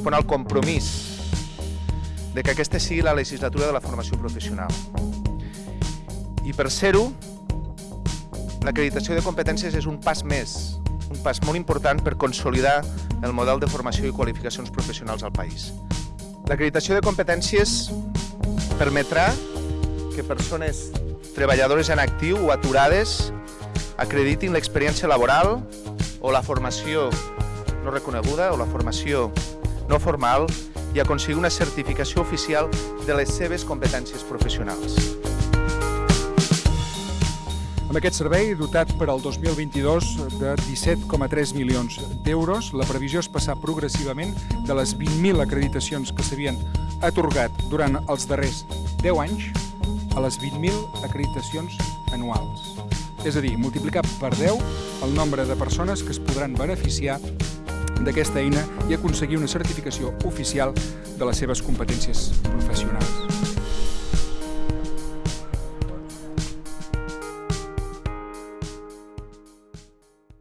respon al compromís de que aquesta sigui la legislatura de la formació professional. I per ser-ho, l'acreditació de competències és un pas més, un pas molt important per consolidar el model de formació i qualificacions professionals al país. L'acreditació de competències permetrà que persones treballadores en actiu o aturades acreditin l'experiència laboral o la formació no reconeguda o la formació no formal i aconseguir una certificació oficial de les seves competències professionals. Amb aquest servei, dotat per al 2022 de 17,3 milions d'euros, la previsió és passar progressivament de les 20.000 acreditacions que s'havien atorgat durant els darrers 10 anys a les 20.000 acreditacions anuals. És a dir, multiplicar per 10 el nombre de persones que es podran beneficiar d'aquesta eina i aconseguir una certificació oficial de les seves competències professionals.